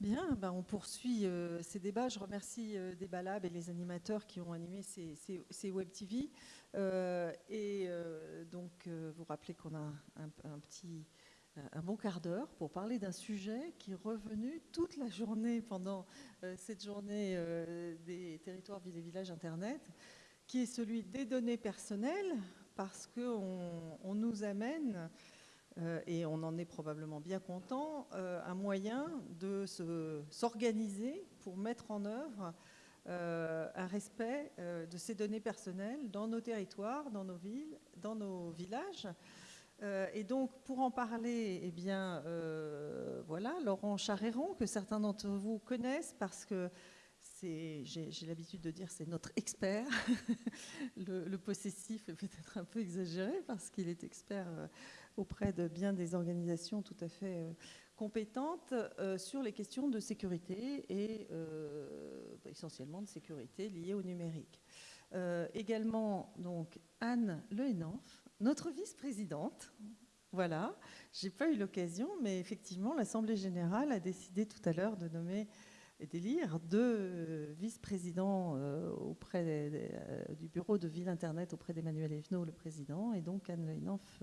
Bien, ben on poursuit euh, ces débats. Je remercie euh, et les animateurs qui ont animé ces, Web TV. Euh, et euh, donc, vous rappelez qu'on a un, petit, un bon quart d'heure pour parler d'un sujet qui est revenu toute la journée pendant cette journée des territoires villes et villages Internet, qui est celui des données personnelles, parce qu'on on nous amène euh, et on en est probablement bien content, euh, un moyen de s'organiser pour mettre en œuvre euh, un respect de ces données personnelles dans nos territoires, dans nos villes, dans nos villages. et donc, pour en parler, eh bien, voilà, Laurent Charéron, que certains d'entre vous connaissent parce que j'ai l'habitude de dire, c'est notre expert. le, possessif est peut-être un peu exagéré parce qu'il est expert auprès de bien des organisations tout à fait euh, compétentes euh, sur les questions de sécurité et euh, essentiellement de sécurité liées au numérique. également donc Anne Lehenanf, notre vice-présidente. Voilà, j'ai pas eu l'occasion, mais effectivement, l'Assemblée générale a décidé tout à l'heure de nommer d'élire deux vice-présidents auprès du bureau de Ville Internet auprès d'Emmanuel Evenot, le président, et donc Anne Lehenanf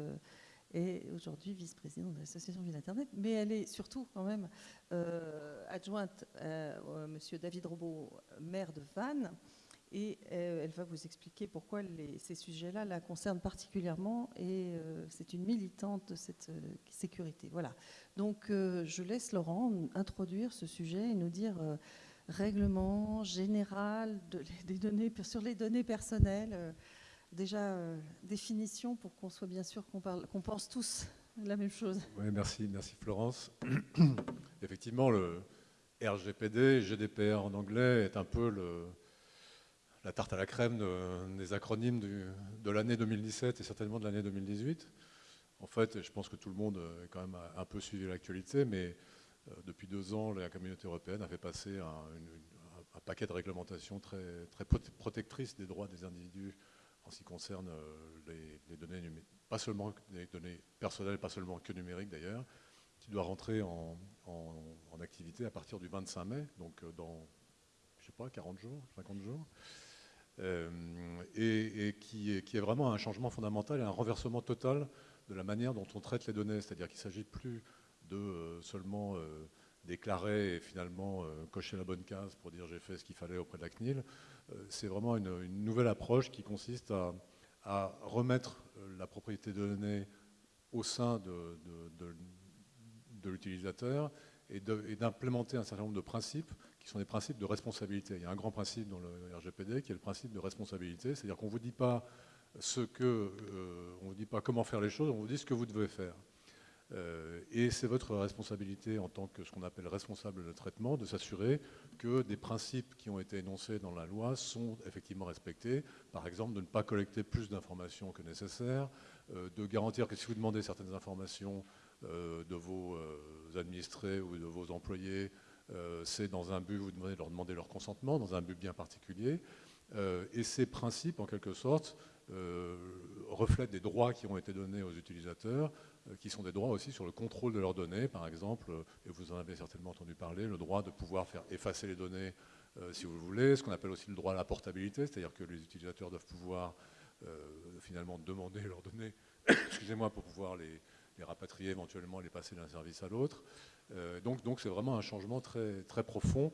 est aujourd'hui vice-présidente de l'association Ville Internet, mais elle est surtout quand même euh, adjointe à Monsieur David Robot, maire de Vannes, et euh, elle va vous expliquer pourquoi ces sujets-là la concernent particulièrement, et euh, c'est une militante de cette sécurité. Voilà. Donc je laisse Laurent introduire ce sujet et nous dire règlement général des données, sur les données personnelles déjà euh, définition pour qu'on soit bien sûr qu'on pense tous la même chose. Merci, merci Florence. Effectivement, le RGPD, GDPR en anglais, est un peu le, la tarte à la crème des acronymes de l'année 2017 et certainement de l'année 2018. En fait, je pense que tout le monde a quand même un peu suivi l'actualité, mais euh, depuis deux ans, la communauté européenne a fait passer un, paquet de réglementations très, protectrices des droits des individus en ce qui concerne euh, les, données numériques, pas seulement les données personnelles, pas seulement que numériques d'ailleurs, qui doit rentrer en, activité à partir du 25 mai, donc euh, dans, je sais pas, 40 jours, 50 jours, euh, et, qui, est, vraiment un changement fondamental et un renversement total de la manière dont on traite les données, c'est-à-dire qu'il ne s'agit plus de seulement déclarer et finalement cocher la bonne case pour dire j'ai fait ce qu'il fallait auprès de la CNIL, euh, c'est vraiment une, nouvelle approche qui consiste à, remettre euh, la propriété de données au sein de, l'utilisateur et d'implémenter un certain nombre de principes qui sont des principes de responsabilité. Il y a un grand principe dans le RGPD qui est le principe de responsabilité, c'est-à-dire qu'on ne vous dit pas ce que, euh, vous dit pas comment faire les choses, on vous dit ce que vous devez faire. Euh, et c'est votre responsabilité en tant que ce qu'on appelle responsable de traitement de s'assurer que des principes qui ont été énoncés dans la loi sont effectivement respectés. Par exemple, de ne pas collecter plus d'informations que nécessaire, euh, de garantir que si vous demandez certaines informations de vos administrés ou de vos employés, c'est dans un but, vous demandez de leur demander leur consentement, dans un but bien particulier. et ces principes, en quelque sorte, reflètent des droits qui ont été donnés aux utilisateurs euh, qui sont des droits aussi sur le contrôle de leurs données, par exemple, euh, et vous en avez certainement entendu parler, le droit de pouvoir faire effacer les données euh, si vous le voulez, ce qu'on appelle aussi le droit à la portabilité, c'est-à-dire que les utilisateurs doivent pouvoir finalement demander leurs données, excusez-moi, pour pouvoir les, rapatrier éventuellement, les passer d'un service à l'autre. donc, donc c'est vraiment un changement très, profond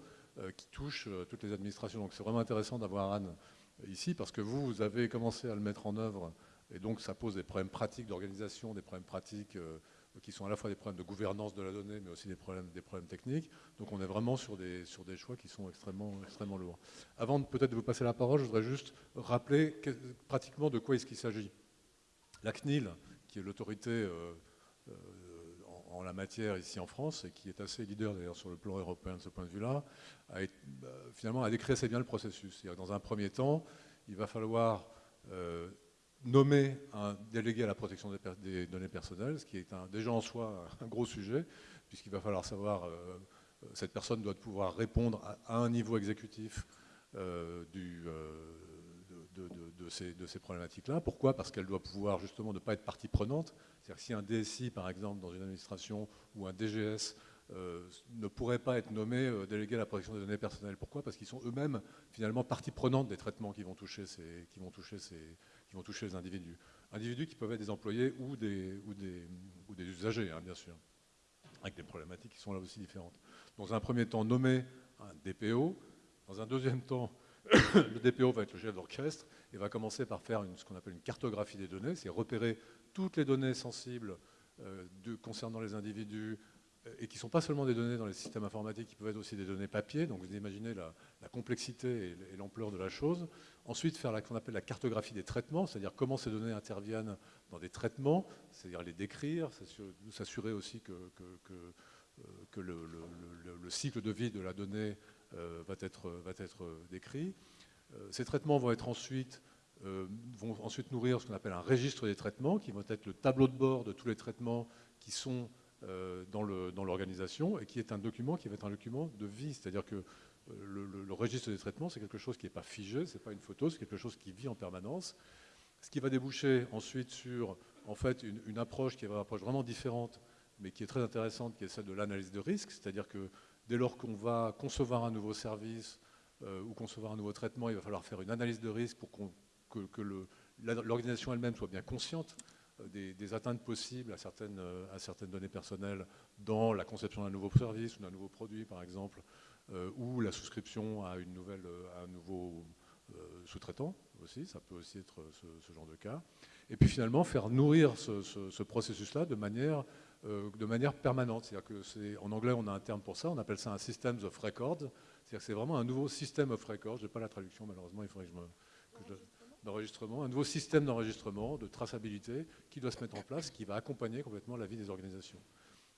qui touche toutes les administrations. Donc c'est vraiment intéressant d'avoir Anne ici parce que vous, vous avez commencé à le mettre en œuvre et donc ça pose des problèmes pratiques d'organisation, des problèmes pratiques euh, qui sont à la fois des problèmes de gouvernance de la donnée, mais aussi des problèmes, des problèmes techniques. Donc on est vraiment sur des, choix qui sont extrêmement, extrêmement lourds. Avant peut-être de vous passer la parole, je voudrais juste rappeler pratiquement de quoi est-ce qu'il s'agit. La CNIL, qui est l'autorité euh, euh, en, la matière ici en France, et qui est assez leader d'ailleurs sur le plan européen de ce point de vue-là, bah, finalement a décrit assez bien le processus. Dans un premier temps, il va falloir nommer un délégué à la protection des, données personnelles, ce qui est déjà en soi un gros sujet, puisqu'il va falloir savoir, euh, euh, cette personne doit pouvoir répondre à, un niveau exécutif euh, de, ces, problématiques-là. Pourquoi? Parce qu'elle doit pouvoir justement ne pas être partie prenante. C'est-à-dire que si un DSI, par exemple, dans une administration, ou un DGS ne pourraient pas être nommés délégués à la protection des données personnelles. Pourquoi? Parce qu'ils sont eux-mêmes finalement partie prenante des traitements qui vont toucher, ces, qui vont toucher, ces, qui vont toucher les individus. Individus qui peuvent être des employés ou des, ou des, ou des usagers, hein, bien sûr, avec des problématiques qui sont là aussi différentes. Dans un premier temps, nommer un DPO. Dans un deuxième temps, le DPO va être le chef d'orchestre et va commencer par faire ce qu'on appelle une cartographie des données, c'est repérer toutes les données sensibles euh, concernant les individus euh, et qui ne sont pas seulement des données dans les systèmes informatiques, qui peuvent être aussi des données papier. Donc vous imaginez la, complexité et l'ampleur de la chose. Ensuite, faire ce qu'on appelle la cartographie des traitements, c'est-à-dire comment ces données interviennent dans des traitements, c'est-à-dire les décrire, s'assurer aussi que, euh, le, le, cycle de vie de la donnée va, être, va être décrit. Euh, ces traitements vont, être ensuite, euh, vont ensuite nourrir ce qu'on appelle un registre des traitements, qui va être le tableau de bord de tous les traitements qui sont dans l'organisation, et qui est un document qui va être un document de vie. C'est-à-dire que le, registre des traitements, c'est quelque chose qui n'est pas figé, ce n'est pas une photo, c'est quelque chose qui vit en permanence. Ce qui va déboucher ensuite sur en fait, une, une approche qui est une vraiment différente, mais qui est très intéressante, qui est celle de l'analyse de risque. C'est-à-dire que dès lors qu'on va concevoir un nouveau service euh, ou concevoir un nouveau traitement, il va falloir faire une analyse de risque pour que, l'organisation elle-même soit bien consciente euh, des, atteintes possibles à certaines, euh, à certaines, données personnelles dans la conception d'un nouveau service ou d'un nouveau produit, par exemple, ou la souscription à, un nouveau sous-traitant aussi, ça peut aussi être ce, genre de cas. Et puis finalement, faire nourrir ce, ce processus-là de manière de manière permanente. C'est-à-dire que c'est, en anglais, on a un terme pour ça, on appelle ça un Systems of Records. C'est-à-dire que c'est vraiment un nouveau système of records. Je n'ai pas la traduction, malheureusement, il faudrait que je me. d'enregistrement, un nouveau système d'enregistrement, de traçabilité qui doit se mettre en place, qui va accompagner complètement la vie des organisations.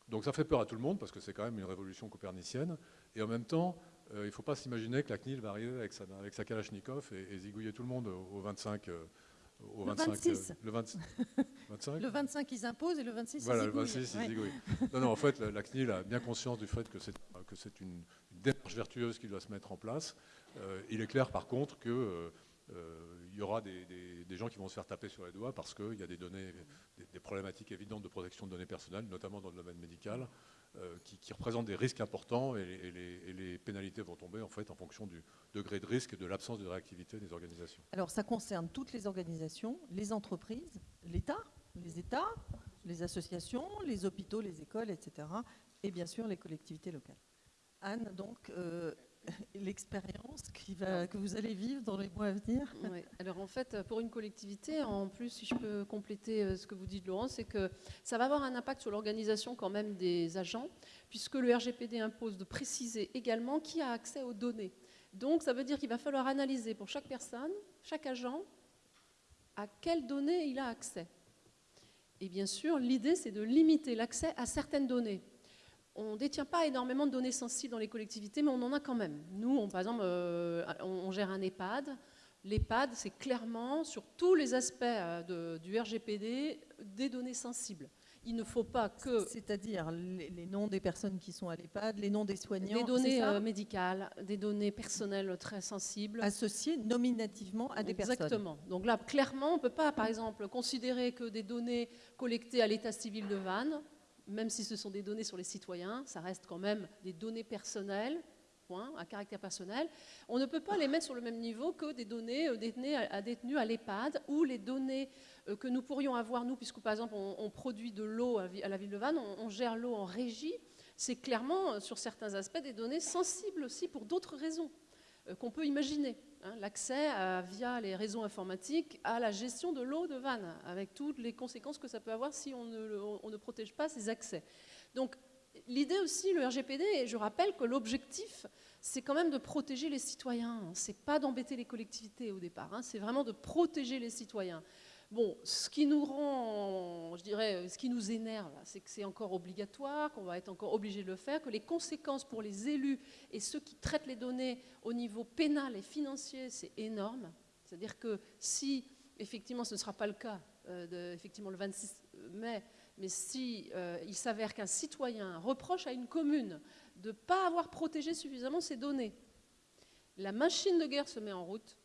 Donc ça fait peur à tout le monde parce que c'est quand même une révolution copernicienne. Et en même temps, euh, il ne faut pas s'imaginer que la CNIL va arriver avec sa, avec sa Kalachnikov et, zigouiller tout le monde au, 25, le 26. le, 25 Le 25, ils imposent et le 26, voilà, ils Voilà, le 26, ils Non, non, en fait, la, CNIL a bien conscience du fait que c'est une, démarche vertueuse qui doit se mettre en place. Euh, il est clair, par contre, qu'il euh, euh, y aura des, gens qui vont se faire taper sur les doigts parce qu'il y a des données, des, problématiques évidentes de protection de données personnelles, notamment dans le domaine médical, euh, qui, représentent des risques importants et, les, pénalités vont tomber en fait en fonction du degré de risque et de l'absence de réactivité des organisations. Alors ça concerne toutes les organisations, les entreprises, l'État, les États, les associations, les hôpitaux, les écoles, etc. Et bien sûr les collectivités locales. Anne, donc, euh, l'expérience que vous allez vivre dans les mois à venir Alors en fait, pour une collectivité, en plus, si je peux compléter euh, ce que vous dites, Laurent, c'est que ça va avoir un impact sur l'organisation quand même des agents, puisque le RGPD impose de préciser également qui a accès aux données. Donc ça veut dire qu'il va falloir analyser pour chaque personne, chaque agent, à quelles données il a accès. Et bien sûr, l'idée, c'est de limiter l'accès à certaines données on ne détient pas énormément de données sensibles dans les collectivités, mais on en a quand même. Nous, on, par exemple, euh, on, gère un EHPAD. L'EHPAD, c'est clairement, sur tous les aspects euh, du RGPD, des données sensibles. Il ne faut pas que... C'est-à-dire les, noms des personnes qui sont à l'EHPAD, les noms des soignants Des données euh, médicales, des données personnelles très sensibles. Associées nominativement à des personnes. Exactement. Donc là, clairement, on ne peut pas, par exemple, considérer que des données collectées à l'état civil de Vannes même si ce sont des données sur les citoyens, ça reste quand même des données personnelles, à caractère personnel. On ne peut pas les mettre sur le même niveau que des données euh, détenues à, à l'EHPAD ou les données euh, que nous pourrions avoir, nous, puisque par exemple on, produit de l'eau à la ville de Vannes, on, gère l'eau en régie, c'est clairement, euh, sur certains aspects, des données sensibles aussi pour d'autres raisons qu'on peut imaginer. Hein, l'accès via les réseaux informatiques à la gestion de l'eau de Vannes, avec toutes les conséquences que ça peut avoir si on ne, protège pas ces accès. Donc l'idée aussi, le RGPD, et je rappelle que l'objectif, c'est quand même de protéger les citoyens. C'est pas d'embêter les collectivités au départ, hein. c'est vraiment de protéger les citoyens. Bon, ce qui nous rend, je dirais, ce qui nous énerve, c'est que c'est encore obligatoire, qu'on va être encore obligé de le faire, que les conséquences pour les élus et ceux qui traitent les données au niveau pénal et financier, c'est énorme. C'est-à-dire que si, effectivement, ce ne sera pas le cas, euh, effectivement, le 26 mai, mais si euh, il s'avère qu'un citoyen reproche à une commune de ne pas avoir protégé suffisamment ses données, la machine de guerre se met en route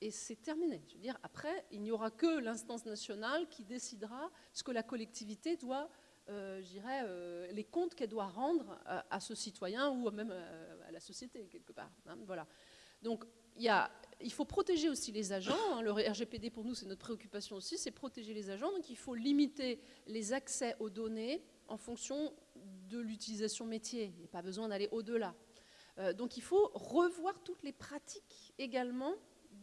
et c'est terminé. Je veux dire, après, il n'y aura que l'instance nationale qui décidera ce que la collectivité doit euh, je euh, les comptes qu'elle doit rendre à, ce citoyen ou même à, la société, quelque part. Hein, voilà. Donc, il y a il faut protéger aussi les agents. Hein. Le RGPD, pour nous, c'est notre préoccupation aussi, c'est protéger les agents. Donc il faut limiter les accès aux données en fonction de l'utilisation métier. Il n'y a pas besoin d'aller au-delà. Euh, donc il faut revoir toutes les pratiques également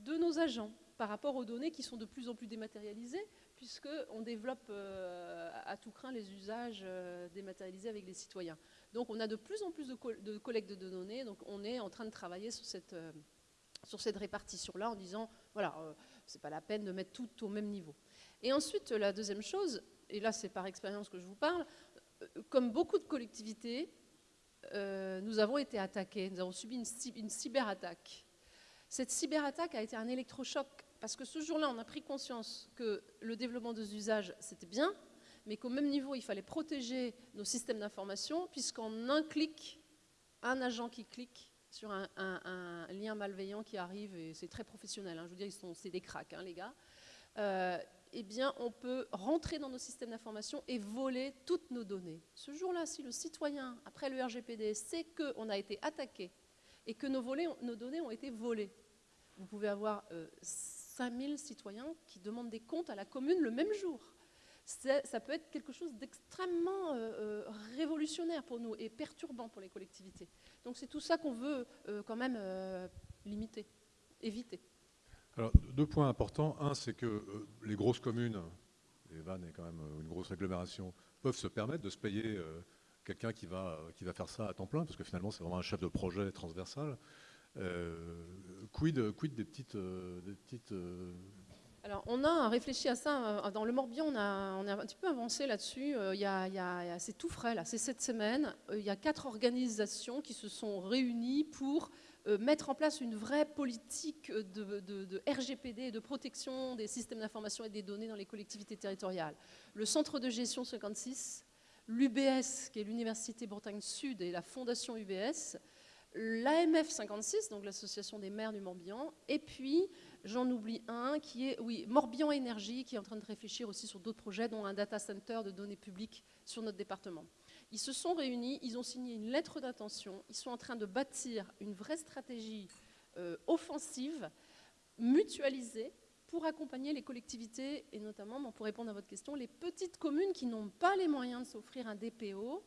de nos agents par rapport aux données qui sont de plus en plus dématérialisées, puisqu'on développe euh, à tout craint les usages euh, dématérialisés avec les citoyens. Donc on a de plus en plus de, de collecte de données, donc on est en train de travailler sur cette sur cette répartition-là en disant, voilà, euh, c'est pas la peine de mettre tout au même niveau. Et ensuite, la deuxième chose, et là c'est par expérience que je vous parle, euh, comme beaucoup de collectivités, euh, nous avons été attaqués, nous avons subi une, une cyberattaque. Cette cyberattaque a été un électrochoc parce que ce jour-là, on a pris conscience que le développement des usages, c'était bien, mais qu'au même niveau, il fallait protéger nos systèmes d'information, puisqu'en un clic, un agent qui clique sur un, lien malveillant qui arrive, et c'est très professionnel, hein, je veux dire, c'est des cracks, hein, les gars, euh, eh bien, on peut rentrer dans nos systèmes d'information et voler toutes nos données. Ce jour-là, si le citoyen, après le RGPD, sait qu'on a été attaqué et que nos, nos, données ont été volées, vous pouvez avoir 5000 euh, citoyens qui demandent des comptes à la commune le même jour. Ça peut être quelque chose d'extrêmement euh, révolutionnaire pour nous et perturbant pour les collectivités. Donc c'est tout ça qu'on veut euh, quand même euh, limiter, éviter. Alors deux points importants. Un, c'est que euh, les grosses communes, les Vannes est quand même une grosse agglomération, peuvent se permettre de se payer quelqu'un qui va, qui va faire ça à temps plein, parce que finalement c'est vraiment un chef de projet transversal. Quid, quid des petites, des petites alors, on a réfléchi à ça. Dans le Morbihan, on a, un petit peu avancé là-dessus. Euh, c'est tout frais, là. C'est cette semaine. Euh, il y a quatre organisations qui se sont réunies pour euh, mettre en place une vraie politique de, RGPD et de protection des systèmes d'information et des données dans les collectivités territoriales. Le Centre de gestion 56, l'UBS, qui est l'Université Bretagne Sud, et la Fondation UBS, l'AMF 56, donc l'Association des maires du Morbihan, et puis J'en oublie un qui est, oui, Morbihan Énergie, qui est en train de réfléchir aussi sur d'autres projets, dont un data center de données publiques sur notre département. Ils se sont réunis, ils ont signé une lettre d'intention, ils sont en train de bâtir une vraie stratégie euh, offensive, mutualisée, pour accompagner les collectivités, et notamment, pour répondre à votre question, les petites communes qui n'ont pas les moyens de s'offrir un DPO,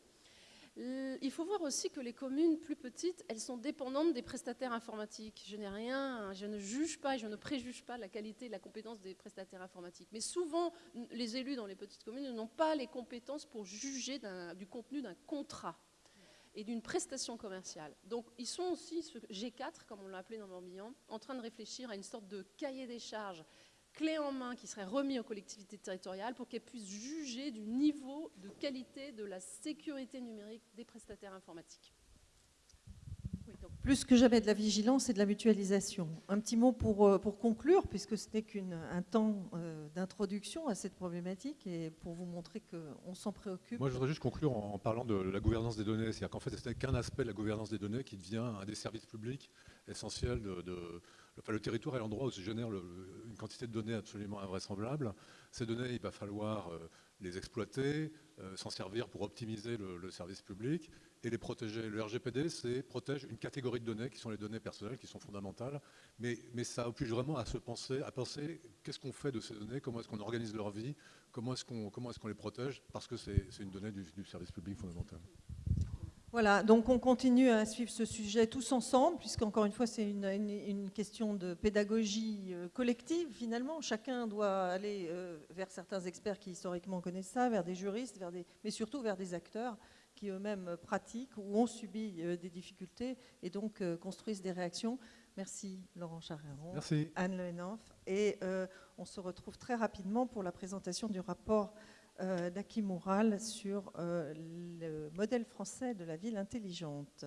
il faut voir aussi que les communes plus petites, elles sont dépendantes des prestataires informatiques. Je n'ai rien, je ne juge pas et je ne préjuge pas la qualité et la compétence des prestataires informatiques. Mais souvent, les élus dans les petites communes n'ont pas les compétences pour juger du contenu d'un contrat et d'une prestation commerciale. Donc ils sont aussi, ce G4, comme on l'a appelé dans Morbihan, en train de réfléchir à une sorte de cahier des charges clé en main qui serait remis aux collectivités territoriales pour qu'elles puissent juger du niveau de qualité de la sécurité numérique des prestataires informatiques. Plus que jamais de la vigilance et de la mutualisation. Un petit mot pour, euh, pour conclure, puisque ce n'est qu'un temps euh, d'introduction à cette problématique et pour vous montrer qu'on s'en préoccupe. Moi, je voudrais juste conclure en, parlant de la gouvernance des données. C'est-à-dire qu'en fait, ce n'est qu'un aspect de la gouvernance des données qui devient un des services publics essentiels de le territoire est l'endroit où se génère une quantité de données absolument invraisemblable. Ces données, il va falloir euh, les exploiter, euh, s'en servir pour optimiser le, service public et les protéger. Le RGPD, c'est protège une catégorie de données qui sont les données personnelles, qui sont fondamentales, mais, ça oblige vraiment à se penser, à penser qu'est-ce qu'on fait de ces données, comment est-ce qu'on organise leur vie, comment est-ce qu'on les protège, parce que c'est une donnée du service public fondamental. Voilà, donc on continue à suivre ce sujet tous ensemble, puisqu'encore une fois, c'est une, question de pédagogie euh, collective, finalement. Chacun doit aller euh, vers certains experts qui historiquement connaissent ça, vers des juristes, vers des, mais surtout vers des acteurs qui eux-mêmes pratiquent ou ont subi euh, des difficultés et donc construisent des réactions. Merci Laurent Charéron, Merci. Anne Lehenoff, et on se retrouve très rapidement pour la présentation du rapport euh, d'Aki Moural sur euh, le modèle français de la ville intelligente.